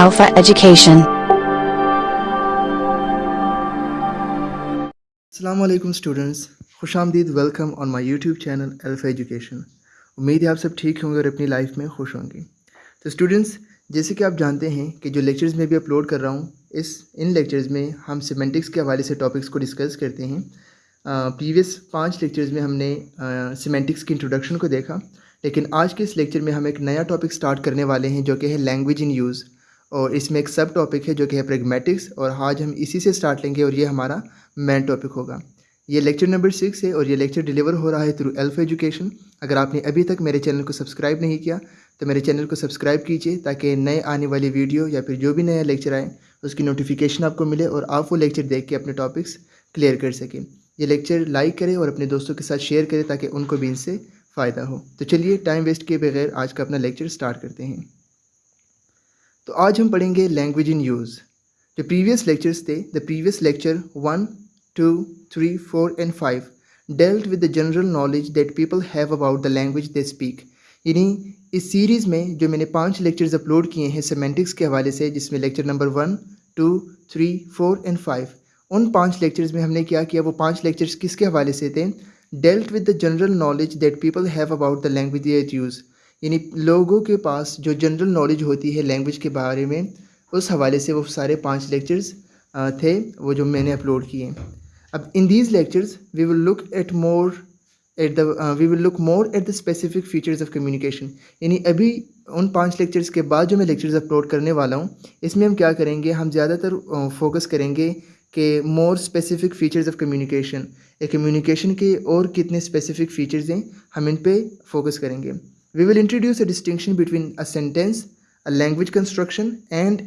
Alpha Education. Aslam students खुश आमदीद welcome on my YouTube channel alpha education उम्मीद है आप सब ठीक होंगे और अपनी लाइफ में खुश होंगे। तो स्टूडेंट्स जैसे कि आप जानते हैं कि जो लेक्चर्स में भी अपलोड कर रहा हूँ, इस, इन लेक्चर्स में हम सीमेंटिक्स के हवाले से टॉपिक्स को डिस्कस करते हैं। प्रीवियस पाँच लेक्चर्स में हमने सीमेंटिक्स की इंट्रोडक्शन को देखा, लेकिन आज के इस लेक्चर में हम एक नया टॉपिक स्टार्ट करने वाले हैं, जो कि है लैंग्वेज इन यूज़ और इसमें एक सब टॉपिक है जो कि है प्रेगमेटिक्स और आज हम इसी से स्टार्ट लेंगे और ये हमारा मेन टॉपिक होगा। ये लेक्चर नंबर सिक्स है और ये लेक्चर डिलीवर हो रहा है थ्रू एल्फ एजुकेशन अगर आपने अभी तक मेरे चैनल को सब्सक्राइब नहीं किया तो मेरे चैनल को सब्सक्राइब कीजिए ताकि नए आने वाली वीडियो या फिर जो भी नया लेक्चर आए, उसकी नोटिफिकेशन आपको मिले और आप वो लेक्चर देख के अपने टॉपिक्स क्लियर कर सकें। ये लेक्चर लाइक करें और अपने दोस्तों के साथ शेयर करें ताकि उनको भी इनसे फ़ायदा हो। तो चलिए टाइम वेस्ट किए बगैर आज का अपना लेक्चर स्टार्ट करते हैं। तो आज हम पढ़ेंगे लैंग्वेज इन यूज़ जो प्रीवियस लेक्चर्स थे the previous lecture one two three four and five dealt with the general knowledge that people have about the language they speak यानी इस सीरीज़ में जो मैंने पाँच लेक्चर्स अपलोड किए हैं सेमेंटिक्स के हवाले से, जिसमें lecture number one two three four and five उन पाँच लेक्चर्स में हमने क्या किया, वो पाँच लेक्चर्स किसके हवाले से थे? Dealt with the general knowledge that people have about the language use यानी लोगों के पास जो जनरल नॉलेज होती है लैंग्वेज के बारे में, उस हवाले से वो सारे पाँच लेक्चर्स थे, वो जो मैंने अपलोड किए अब in these lectures we will look at more at the we will look more at the specific features of communication यानी अभी उन पाँच लेक्चर्स के बाद जो मैं लेक्चर्स अपलोड करने वाला हूँ, इसमें हम क्या करेंगे? हम ज़्यादातर फोकस करेंगे कि more specific features of communication एक कम्युनिकेशन के और कितने स्पेसिफिक फीचर्स हैं, हम इन पे फोकस करेंगे। We will introduce a distinction between a sentence a language construction and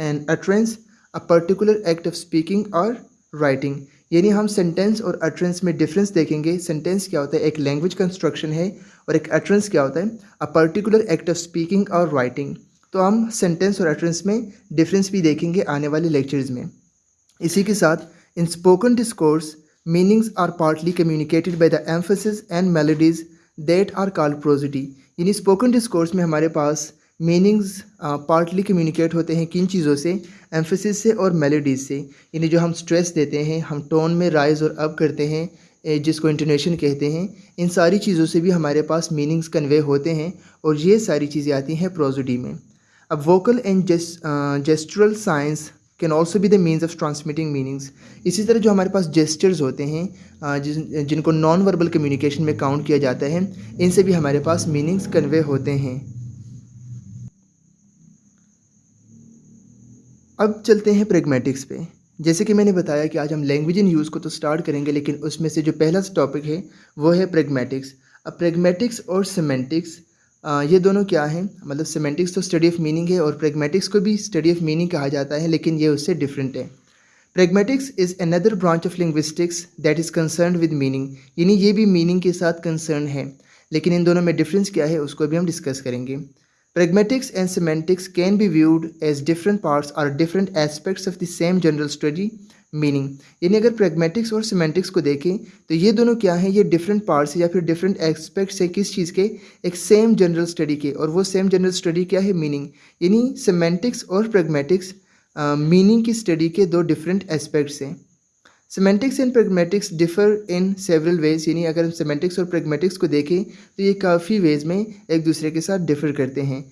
an utterance a particular act of speaking और राइटिंग यानी हम सेंटेंस और अट्रेंस में डिफरेंस देखेंगे। सेंटेंस क्या होता है? एक लैंग्वेज कंस्ट्रक्शन है और एक अट्रेंस क्या होता है? A particular act of speaking और राइटिंग तो हम सेंटेंस और अट्रेंस में डिफरेंस भी देखेंगे आने वाले लेक्चर्स में। इसी के साथ in spoken discourse meanings are partly communicated by the emphasis and melodies that are called prosody यानी स्पोकन डिस्कोर्स में हमारे पास मीनिंग्स पार्टली कम्युनिकेट होते हैं किन चीज़ों से? एम्फोसिस से और मेलोडीज से। यानी जो हम स्ट्रेस देते हैं, हम टोन में राइज और अप करते हैं जिसको इंटोनेशन कहते हैं, इन सारी चीज़ों से भी हमारे पास मीनिंग्स कन्वे होते हैं और ये सारी चीज़ें आती हैं प्रोजोडी में। अब vocal and gestural signs can also be the means of transmitting meanings इसी तरह जो हमारे पास जेस्टर्स होते हैं जिन जिनको नॉन वर्बल कम्युनिकेशन में काउंट किया जाता है, इनसे भी हमारे पास मीनिंग्स कन्वे होते हैं। अब चलते हैं प्रेगमेटिक्स पे। जैसे कि मैंने बताया कि आज हम लैंग्वेज इन यूज़ को तो स्टार्ट करेंगे, लेकिन उसमें से जो पहला टॉपिक है, वो है प्रेगमेटिक्स अब प्रेगमेटिक्स और सीमेंटिक्स ये दोनों क्या हैं? मतलब सीमेंटिक्स तो स्टडी ऑफ़ मीनिंग है और प्रेगमेटिक्स को भी स्टडी ऑफ़ मीनिंग कहा जाता है, लेकिन ये उससे डिफरेंट है। Pragmatics is another branch of linguistics that is concern with meaning यानी ये भी मीनिंग के साथ कंसर्न है, लेकिन इन दोनों में डिफरेंस क्या है उसको भी हम डिस्कस करेंगे। Pragmatics and semantics can be viewed as different parts or different aspects of the same general study meaning यानी अगर प्रेगमेटिक्स और सीमेंटिक्स को देखें तो ये दोनों क्या हैं? ये डिफरेंट पार्ट्स या फिर डिफरेंट एस्पेक्ट्स है किस चीज़ के? एक सेम जनरल स्टडी के। और वो सेम जनरल स्टडी क्या है? मीनिंग यानी सीमेंटिक्स और प्रेगमेटिक्स मीनिंग की स्टडी के दो डिफरेंट एस्पेक्ट्स हैं। Semantics and pragmatics differ in several ways यानी अगर हम सीमेंटिक्स और प्रेगमेटिक्स को देखें तो ये काफ़ी वेज में एक दूसरे के साथ डिफ़र करते हैं।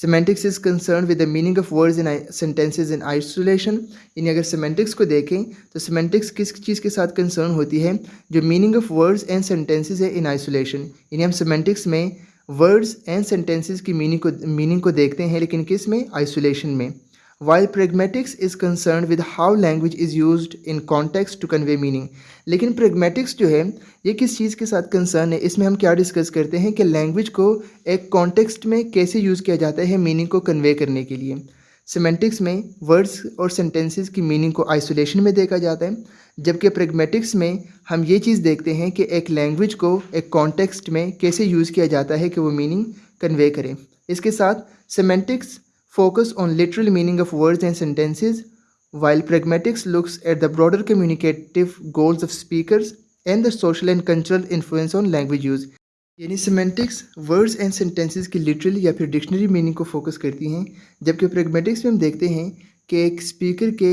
Semantics is concern with the meaning of words in sentences in isolation यानी अगर सीमेंटिक्स को देखें तो सीमेंटिक्स किस चीज़ के साथ कंसर्न होती है? जो meaning of words and sentences है इन आइसोलेशन यानी हम सीमेंटिक्स में वर्ड्स एंड सेंटेंसेज की मीनिंग को मीनिंग को देखते हैं, लेकिन किसमें? आइसोलेशन में. While pragmatics is concern with how language is use in context to convey meaning लेकिन प्रेगमेटिक्स जो है, ये किस चीज़ के साथ कंसर्न है? इसमें हम क्या डिस्कस करते हैं कि लैंग्वेज को एक कॉन्टेक्स्ट में कैसे यूज़ किया जाता है मीनिंग को कन्वे करने के लिए। सीमेंटिक्स में वर्ड्स और सेंटेंसेस की मीनिंग को आइसोलेशन में देखा जाता है, जबकि प्रेगमेटिक्स में हम ये चीज़ देखते हैं कि एक लैंग्वेज को एक कॉन्टेक्स्ट में कैसे यूज़ किया जाता है कि वो मीनिंग कन्वे करें। इसके साथ semantics focus on literal meaning of words and sentences, while pragmatics looks at the broader communicative goals of speakers and the social and cultural influence on language use. यानी semantics words and sentences की literally या फिर dictionary meaning को focus करती हैं जबकि pragmatics में हम देखते हैं कि एक स्पीकर के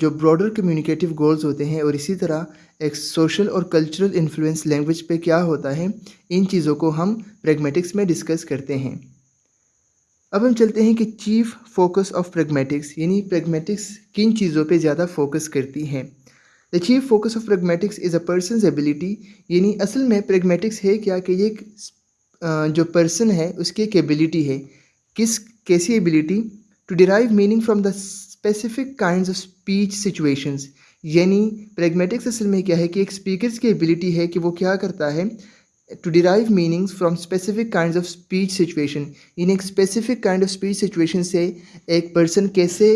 जो ब्रॉडर कम्युनिकेटिव गोल्स होते हैं और इसी तरह एक सोशल और कल्चरल इन्फ्लुएंस लैंग्वेज पे क्या होता है इन चीज़ों को हम प्रेगमेटिक्स में डिस्कस करते हैं अब हम चलते हैं कि चीफ फोकस ऑफ़ प्रेगमेटिक्स यानी प्रेगमेटिक्स किन चीज़ों पे ज़्यादा फोकस करती हैं? The chief focus of pragmatics is a person ability यानी असल में प्रेगमेटिक्स है क्या कि ये जो पर्सन है, उसकी एक एबिलिटी है। किस, कैसी ability to derive meaning from the specific kind of speech situations यानी प्रेगमेटिक्स असल में क्या है कि एक स्पीकर की एबिलिटी है कि वो क्या करता है? To derive meanings from specific kinds of speech situation in a specific kind of speech situation से एक person कैसे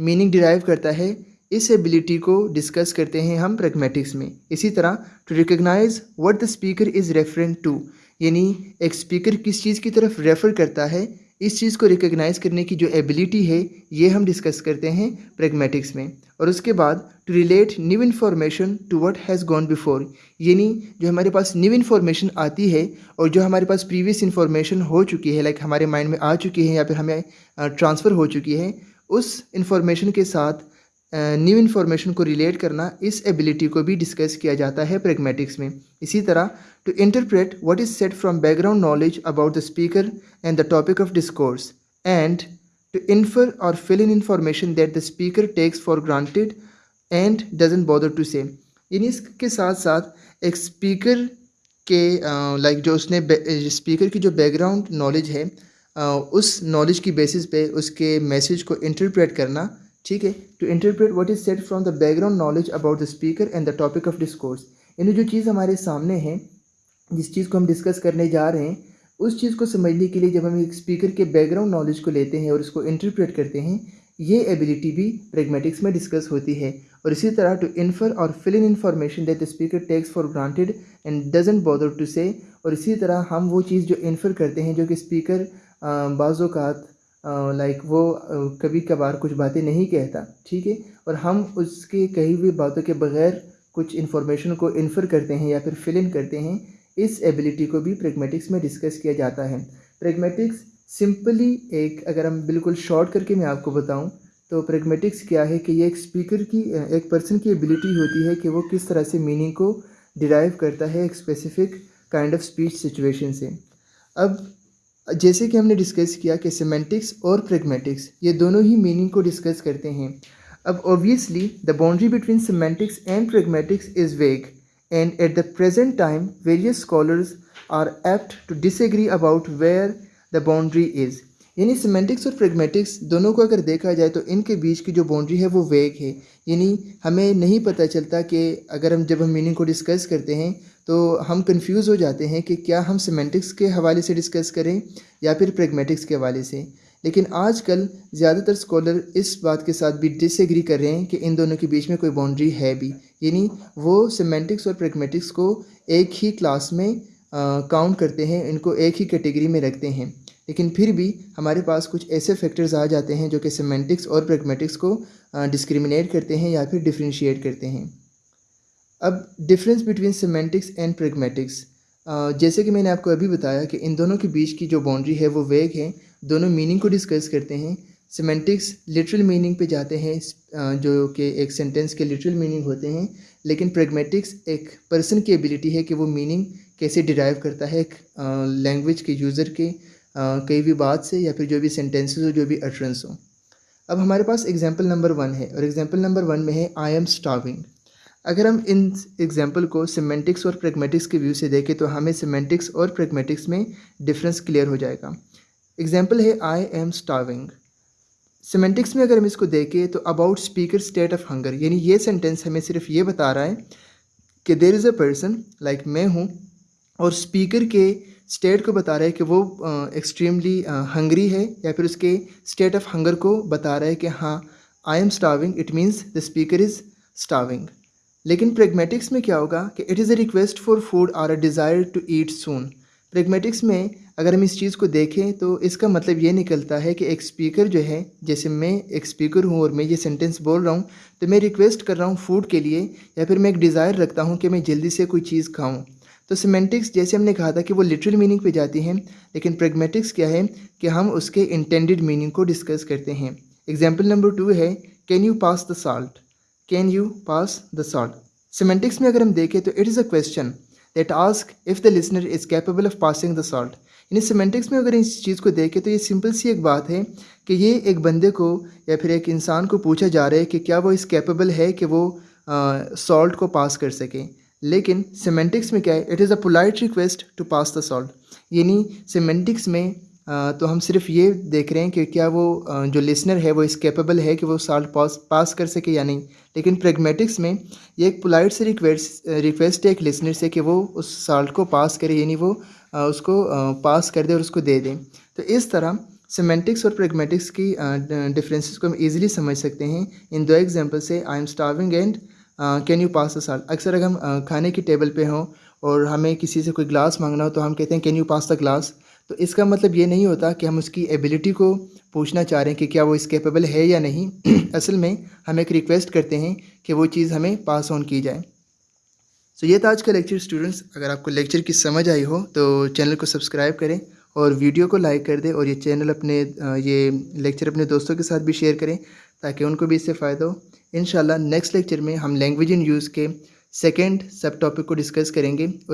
meaning derive करता है इस एबिलिटी को डिस्कस करते हैं हम pragmatics में इसी तरह to recognise what the speaker is referent to यानी एक स्पीकर किस चीज़ की तरफ़ रेफ़र करता है इस चीज़ को रिकग्नाइज करने की जो एबिलिटी है, ये हम डिस्कस करते हैं प्रेगमेटिक्स में। और उसके बाद to relate new information to what has gone before यानी जो हमारे पास न्यू इन्फॉर्मेशन आती है, और जो हमारे पास प्रीवियस इन्फॉर्मेशन हो चुकी है लाइक हमारे माइंड में आ चुकी है, या फिर हमें ट्रांसफ़र हो चुकी है, उस इन्फॉर्मेशन के साथ न्यू इन्फॉर्मेशन को रिलेट करना इस एबिलिटी को भी डिस्कस किया जाता है प्रेगमेटिक्स में। इसी तरह to interpret what is said from background knowledge about the speaker and the topic of discourse and to infer or fill in information that the speaker takes for granted and doesn't bother to say यानी इसके साथ साथ, एक speaker के like जो उसने speaker की जो बैकग्राउंड नॉलेज है उस नॉलेज की बेसिस पे उसके मैसेज को इंटरप्रेट करना ठीक है? To interpret what is said from the background knowledge about the speaker and the topic of discourse यानी जो चीज़ हमारे सामने है, जिस चीज़ को हम डिस्कस करने जा रहे हैं, उस चीज़ को समझने के लिए जब हम एक स्पीकर के बैकग्राउंड नॉलेज को लेते हैं और उसको इंटरप्रेट करते हैं, ये एबिलिटी भी प्रेगमेटिक्स में डिस्कस होती है। और इसी तरह to infer or fill in information that the speaker takes for granted and doesn't bother to say और इसी तरह हम वो चीज़ जो इन्फर करते हैं, जो कि स्पीकर बाज़ात लाइक वो कभी कभार कुछ बातें नहीं कहता, ठीक है? और हम उसके कही हुई बातों के बगैर कुछ इन्फॉर्मेशन को इन्फर करते हैं या फिर फिल इन करते हैं, इस एबिलिटी को भी प्रेगमेटिक्स में डिस्कस किया जाता है। प्रेगमेटिक्स सिंपली एक, अगर हम बिल्कुल शॉर्ट करके मैं आपको बताऊँ तो प्रेगमेटिक्स क्या है कि ये एक स्पीकर की एक पर्सन की एबिलिटी होती है कि वो किस तरह से मीनिंग को डिराइव करता है एक specific kind of speech situation से। अब जैसे कि हमने डिस्कस किया कि सीमेंटिक्स और प्रेगमेटिक्स ये दोनों ही मीनिंग को डिस्कस करते हैं। अब obviously the boundary between semantics and pragmatics is vague and at the present time various scholars are apt to disagree about where the boundary is यानी सिमेंटिक्स और प्रेगमेटिक्स दोनों को अगर देखा जाए तो इनके बीच की जो बाउंड्री है वो वेग है। यानी हमें नहीं पता चलता कि अगर हम जब हम मीनिंग को डिस्कस करते हैं तो हम कंफ्यूज हो जाते हैं कि क्या हम सिमेंटिक्स के हवाले से डिस्कस करें या फिर प्रेगमेटिक्स के हवाले से। लेकिन आजकल ज़्यादातर स्कॉलर इस बात के साथ भी डिसएग्री कर रहे हैं कि इन दोनों के बीच में कोई बाउंड्री है भी। यानी वो सिमेंटिक्स और प्रेगमेटिक्स को एक ही क्लास में काउंट करते हैं, इनको एक ही कैटेगरी में रखते हैं। लेकिन फिर भी हमारे पास कुछ ऐसे फैक्टर्स आ जाते हैं जो कि सेमेंटिक्स और प्रेगमेटिक्स को डिस्क्रिमिनेट करते हैं या फिर डिफ्रेंशिएट करते हैं। अब difference between semantics and pragmatics जैसे कि मैंने आपको अभी बताया कि इन दोनों के बीच की जो बाउंड्री है वो वेग है, दोनों मीनिंग को डिस्कस करते हैं। सेमेंटिक्स लिटरल मीनिंग पे जाते हैं जो कि एक सेंटेंस के लिटरल मीनिंग होते हैं, लेकिन प्रेगमेटिक्स एक पर्सन की एबिलिटी है कि वो मीनिंग कैसे डिराइव करता है एक लैंग्वेज के यूज़र के कई भी बात से या फिर जो भी सेंटेंसेस हो, जो भी अटरेंस हो। अब हमारे पास एग्ज़ाम्पल नंबर वन है और एग्ज़ाम्पल नंबर वन में है आई एम स्टाविंग अगर हम इन एग्ज़ाम्पल को सिमेंटिक्स और प्रेगमेटिक्स के व्यू से देखें तो हमें सिमेंटिक्स और प्रेगमेटिक्स में डिफरेंस क्लियर हो जाएगा। एग्ज़ाम्पल है आई एम स्टाविंग सिमेंटिक्स में अगर हम इसको देखें तो about speaker state of hunger यानी ये सेंटेंस हमें सिर्फ़ ये बता रहा है कि there is a person like मैं हूँ और स्पीकर के स्टेट को बता रहा है कि वो एक्सट्रीमली हंगरी है या फिर उसके स्टेट ऑफ़ हंगर को बता रहा है कि हाँ I am starving it means the speaker is starving लेकिन प्रेगमेटिक्स में क्या होगा कि it is a request for food or a desire to eat soon pragmatics में अगर हम इस चीज़ को देखें तो इसका मतलब ये निकलता है कि एक स्पीकर जो है, जैसे मैं एक स्पीकर हूँ और मैं ये सेंटेंस बोल रहा हूँ तो मैं रिक्वेस्ट कर रहा हूँ फ़ूड के लिए या फिर मैं एक डिज़ायर रखता हूँ कि मैं जल्दी से कोई चीज़ खाऊँ। तो सीमेंटिक्स जैसे हमने कहा था कि वो लिटरल मीनिंग पे जाती हैं, लेकिन प्रेगमेटिक्स क्या है कि हम उसके इंटेंडेड मीनिंग को डिस्कस करते हैं। एग्ज़ाम्पल नंबर टू है can you pass the salt can you pass the salt semantics में अगर हम देखें तो it is a question that asks if the listener is capable of passing the salt यानी सीमेंटिक्स में अगर इस चीज़ को देखें तो ये सिंपल सी एक बात है कि ये एक बंदे को या फिर एक इंसान को पूछा जा रहा है कि क्या वो इस कैपेबल है कि वो सॉल्ट को पास कर सके। लेकिन सीमेंटिक्स में क्या है? It is a polite request to pass the salt यानी सीमेंटिक्स में तो हम सिर्फ़ ये देख रहे हैं कि क्या वो जो लिसनर है, वो इस कैपेबल है कि वो सॉल्ट पास पास कर सके या नहीं। लेकिन प्रेगमेटिक्स में ये एक पोलाइट से रिक्वेस्ट रिक्वेस्ट है एक लिसनर से कि वो उस साल्ट को पास करे, यानी वो उसको पास कर दे और उसको दे दें। तो इस तरह सीमेंटिक्स और प्रेगमेटिक्स की डिफरेंसेस को हम इजीली समझ सकते हैं। इन दो एग्जांपल से I am starving and can you pass the salt अक्सर अगर हम खाने की टेबल पे हों और हमें किसी से कोई ग्लास मांगना हो तो हम कहते हैं can you pass the glass तो इसका मतलब ये नहीं होता कि हम उसकी एबिलिटी को पूछना चाह रहे हैं कि क्या वो इस कैपेबल है या नहीं। असल में हम एक रिक्वेस्ट करते हैं कि वो चीज़ हमें पास ऑन की जाए। सो so, ये था आज का लेक्चर स्टूडेंट्स अगर आपको लेक्चर की समझ आई हो तो चैनल को सब्सक्राइब करें। और वीडियो को लाइक कर दें और ये चैनल अपने ये लेक्चर अपने दोस्तों के साथ भी शेयर करें ताकि उनको भी इससे फ़ायदा हो। इन नेक्स्ट लेक्चर में हम लैंग्वेज इन यूज़ के सेकेंड सब टॉपिक को डिस्कस करेंगे और